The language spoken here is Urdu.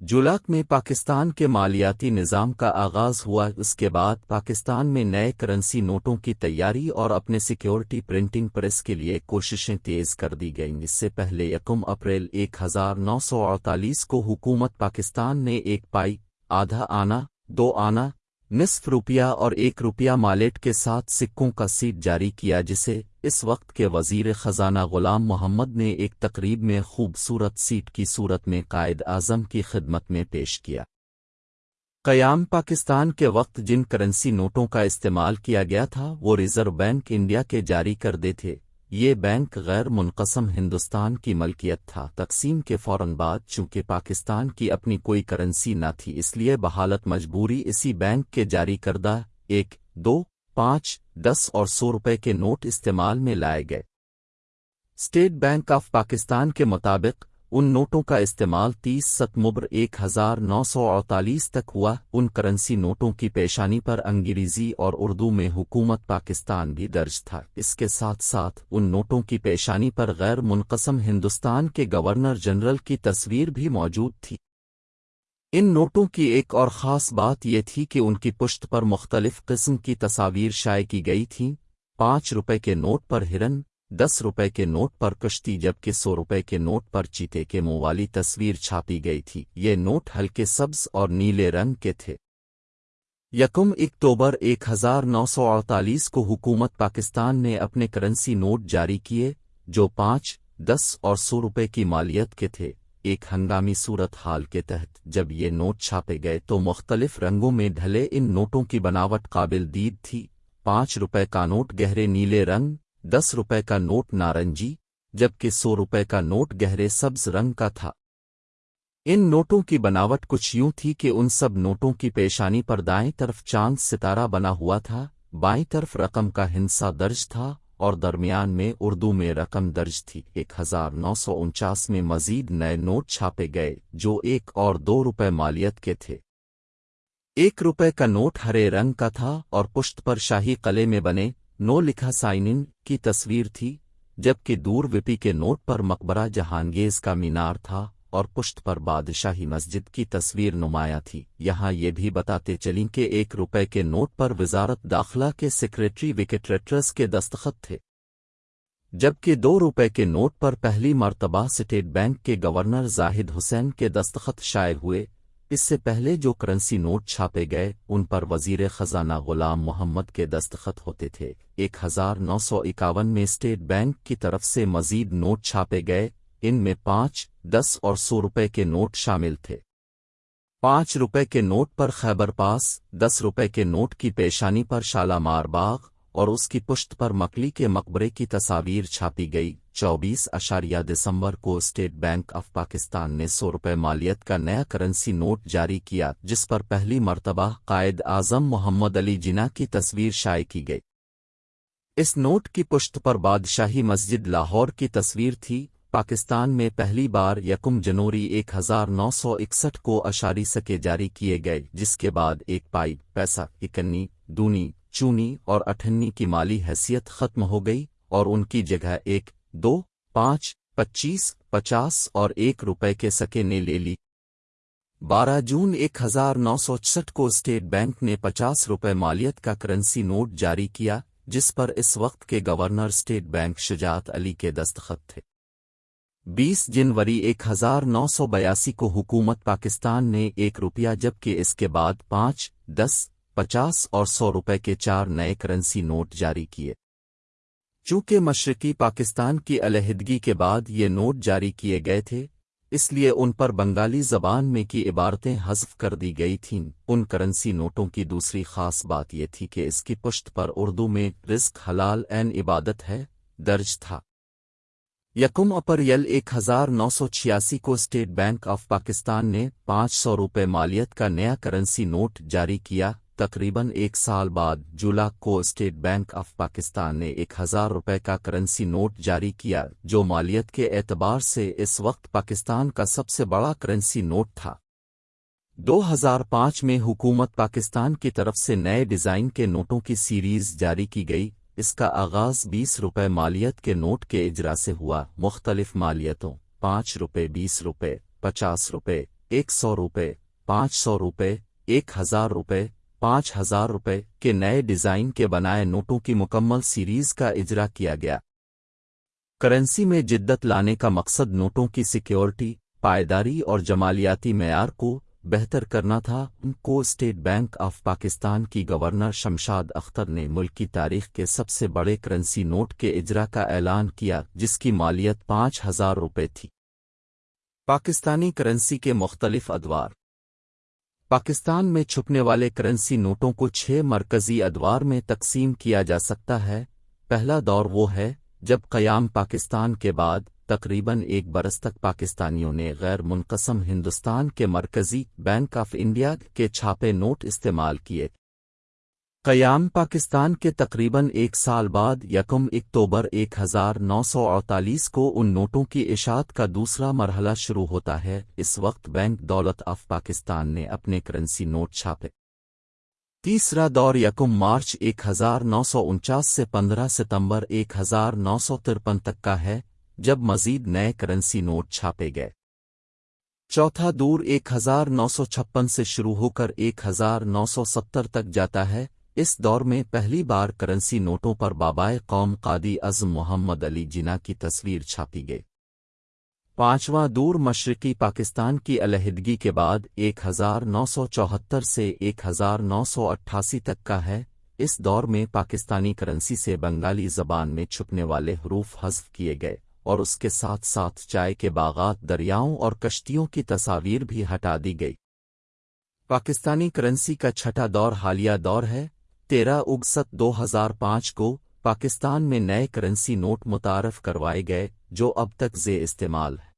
جولاک میں پاکستان کے مالیاتی نظام کا آغاز ہوا، اس کے بعد پاکستان میں نئے کرنسی نوٹوں کی تیاری اور اپنے سیکیورٹی پرنٹنگ پریس کے لیے کوششیں تیز کر دی گئیں۔ اس سے پہلے یکم اپریل ایک ہزار نو سو اڑتالیس کو حکومت پاکستان نے ایک پائی، آدھا آنا، دو آنا نصف روپیہ اور ایک روپیہ مالیٹ کے ساتھ سکوں کا سیٹ جاری کیا جسے اس وقت کے وزیر خزانہ غلام محمد نے ایک تقریب میں خوبصورت سیٹ کی صورت میں قائد اعظم کی خدمت میں پیش کیا۔ قیام پاکستان کے وقت جن کرنسی نوٹوں کا استعمال کیا گیا تھا، وہ ریزرو بینک انڈیا کے جاری کر دے تھے۔ یہ بینک غیر منقسم ہندوستان کی ملکیت تھا۔ تقسیم کے فوراً بعد چونکہ پاکستان کی اپنی کوئی کرنسی نہ تھی، اس لیے بحالت مجبوری اسی بینک کے جاری کردہ ایک، دو، پانچ، دس اور سو روپے کے نوٹ استعمال میں لائے گئے۔ اسٹیٹ بینک آف پاکستان کے مطابق ان نوٹوں کا استعمال تیس ستمبر ایک ہزار نو سو اڑتالیس تک ہوا۔ ان کرنسی نوٹوں کی پیشانی پر انگریزی اور اردو میں حکومت پاکستان بھی درج تھا۔ اس کے ساتھ ساتھ ان نوٹوں کی پیشانی پر غیر منقسم ہندوستان کے گورنر جنرل کی تصویر بھی موجود تھی۔ ان نوٹوں کی ایک اور خاص بات یہ تھی کہ ان کی پشت پر مختلف قسم کی تصاویر شائع کی گئی تھیں۔ پانچ روپے کے نوٹ پر ہرن دس روپے کے نوٹ پر کشتی جبکہ سو روپے کے نوٹ پر چیتے کے منہ والی تصویر چھاپی گئی تھی۔ یہ نوٹ ہلکے سبز اور نیلے رنگ کے تھے۔ یکم اکتوبر ایک ہزار نو سو اڑتالیس کو حکومت پاکستان نے اپنے کرنسی نوٹ جاری کیے، جو پانچ، دس اور سو روپے کی مالیت کے تھے۔ ایک ہنگامی صورت حال کے تحت جب یہ نوٹ چھاپے گئے تو مختلف رنگوں میں ڈھلے ان نوٹوں کی بناوٹ قابل دید تھی۔ پانچ روپے کا نوٹ گہرے نیلے رنگ دس روپے کا نوٹ نارنجی، جبکہ سو روپے کا نوٹ گہرے سبز رنگ کا تھا۔ ان نوٹوں کی بناوٹ کچھ یوں تھی کہ ان سب نوٹوں کی پیشانی پر دائیں طرف چاند ستارہ بنا ہوا تھا، بائیں طرف رقم کا ہنسا درج تھا، اور درمیان میں اردو میں رقم درج تھی۔ ایک ہزار نو سو انچاس میں مزید نئے نوٹ چھاپے گئے، جو ایک اور دو روپے مالیت کے تھے۔ ایک روپے کا نوٹ ہرے رنگ کا تھا، اور پشت پر شاہی قلعے میں بنے نو لکھا سائنن کی تصویر تھی، جبکہ دور وپی کے نوٹ پر مقبرہ جہانگیز کا مینار تھا اور پشت پر بادشاہی مسجد کی تصویر نمایاں تھی۔ یہاں یہ بھی بتاتے چلیں کہ ایک روپے کے نوٹ پر وزارت داخلہ کے سیکریٹری وکٹریٹرس کے دستخط تھے۔ جبکہ دو روپے کے نوٹ پر پہلی مرتبہ اسٹیٹ بینک کے گورنر زاہد حسین کے دستخط شائع ہوئے اس سے پہلے جو کرنسی نوٹ چھاپے گئے، ان پر وزیر خزانہ غلام محمد کے دستخط ہوتے تھے۔ ایک ہزار نو سو اکاون میں اسٹیٹ بینک کی طرف سے مزید نوٹ چھاپے گئے، ان میں پانچ، دس اور سو روپے کے نوٹ شامل تھے۔ پانچ روپے کے نوٹ پر خیبر پاس، دس روپے کے نوٹ کی پیشانی پر شالامار باغ، اور اس کی پشت پر مکلی کے مقبرے کی تصاویر چھاپی گئی۔ چوبیس اشاریہ دسمبر کو اسٹیٹ بینک آف پاکستان نے سو روپے مالیت کا نیا کرنسی نوٹ جاری کیا، جس پر پہلی مرتبہ قائد اعظم محمد علی جناح کی تصویر شائع کی گئی۔ اس نوٹ کی پشت پر بادشاہی مسجد لاہور کی تصویر تھی۔ پاکستان میں پہلی بار یکم جنوری ایک ہزار نو سو اکسٹھ کو اشاری سکے جاری کیے گئے، جس کے بعد ایک پائی، پیسہ، اکنی، دونی، چونی اور اٹھنی کی مالی حیثیت ختم ہو گئی اور ان کی جگہ ایک دو، پانچ، پچیس، پچاس اور ایک روپے کے سکے نے لے لی۔ بارہ جون ایک ہزار نو سو چھٹ کو اسٹیٹ بینک نے پچاس روپے مالیت کا کرنسی نوٹ جاری کیا، جس پر اس وقت کے governor state bank Shujaat Ali کے دستخط تھے۔ بیس جنوری ایک ہزار نو سو بیاسی کو حکومت پاکستان نے ایک روپیہ جبکہ اس کے بعد پانچ، دس، پچاس اور سو روپے کے چار نئے کرنسی نوٹ جاری کیے۔ چونکہ مشرقی پاکستان کی علیحدگی کے بعد یہ نوٹ جاری کیے گئے تھے، اس لیے ان پر بنگالی زبان میں کی عبارتیں حذف کر دی گئی تھیں۔ ان کرنسی نوٹوں کی دوسری خاص بات یہ تھی کہ اس کی پشت پر اردو میں رزق حلال این عبادت ہے، درج تھا۔ یکم اپریل ایک ہزار نو سو چھیاسی کو اسٹیٹ بینک آف پاکستان نے پانچ سو روپے مالیت کا نیا کرنسی نوٹ جاری کیا۔ تقریباً ایک سال بعد جولا کو اسٹیٹ بینک آف پاکستان نے ایک ہزار روپے کا کرنسی نوٹ جاری کیا جو مالیت کے اعتبار سے اس وقت پاکستان کا سب سے بڑا کرنسی نوٹ تھا۔ دو ہزار پانچ میں حکومت پاکستان کی طرف سے نئے ڈیزائن کے نوٹوں کی سیریز جاری کی گئی۔ اس کا آغاز بیس روپے مالیت کے نوٹ کے اجرا سے ہوا۔ مختلف مالیتوں پانچ روپے، بیس روپے، پچاس روپے، ایک سو روپے، پانچ سو روپے، ایک ہزار روپے پانچ ہزار روپے کے نئے ڈیزائن کے بنائے نوٹوں کی مکمل سیریز کا اجرا کیا گیا۔ کرنسی میں جدت لانے کا مقصد نوٹوں کی سیکیورٹی، پائیداری اور جمالیاتی معیار کو بہتر کرنا تھا۔ ان کو اسٹیٹ بینک آف پاکستان کی گورنر شمشاد اختر نے ملک کی تاریخ کے سب سے بڑے کرنسی نوٹ کے اجرا کا اعلان کیا، جس کی مالیت پانچ ہزار روپے تھی۔ پاکستانی کرنسی کے مختلف ادوار پاکستان میں چھپنے والے کرنسی نوٹوں کو چھ مرکزی ادوار میں تقسیم کیا جا سکتا ہے۔ پہلا دور وہ ہے جب قیام پاکستان کے بعد تقریباً ایک برس تک پاکستانیوں نے غیر منقسم ہندوستان کے مرکزی بینک آف انڈیا کے چھاپے نوٹ استعمال کیے۔ قیام پاکستان کے تقریباً ایک سال بعد یکم اکتوبر ایک ہزار نو سو اڑتالیس کو ان نوٹوں کی اشاعت کا دوسرا مرحلہ شروع ہوتا ہے۔ اس وقت بینک دولت آف پاکستان نے اپنے کرنسی نوٹ چھاپے۔ تیسرا دور یکم مارچ ایک ہزار نو سو انچاس سے پندرہ ستمبر ایک ہزار نو سو ترپن تک کا ہے، جب مزید نئے کرنسی نوٹ چھاپے گئے۔ چوتھا دور ایک ہزار نو سو چھپن سے شروع ہو کر ایک ہزار نو سو ستر تک جاتا ہے۔ اس دور میں پہلی بار کرنسی نوٹوں پر بابائے قوم قادی ازم محمد علی جنا کی تصویر چھاپی گئی۔ پانچواں دور مشرقی پاکستان کی علیحدگی کے بعد ایک ہزار نو سو چوہتر سے ایک ہزار نو سو اٹھاسی تک کا ہے۔ اس دور میں پاکستانی کرنسی سے بنگالی زبان میں چھپنے والے حروف حذف کیے گئے اور اس کے ساتھ ساتھ چائے کے باغات، دریاؤں اور کشتیوں کی تصاویر بھی ہٹا دی گئی۔ پاکستانی کرنسی کا چھٹا دور حالیہ دور ہے۔ تیرہ اگست دو ہزار پانچ کو پاکستان میں نئے کرنسی نوٹ متعارف کروائے گئے، جو اب تک زی استعمال ہے۔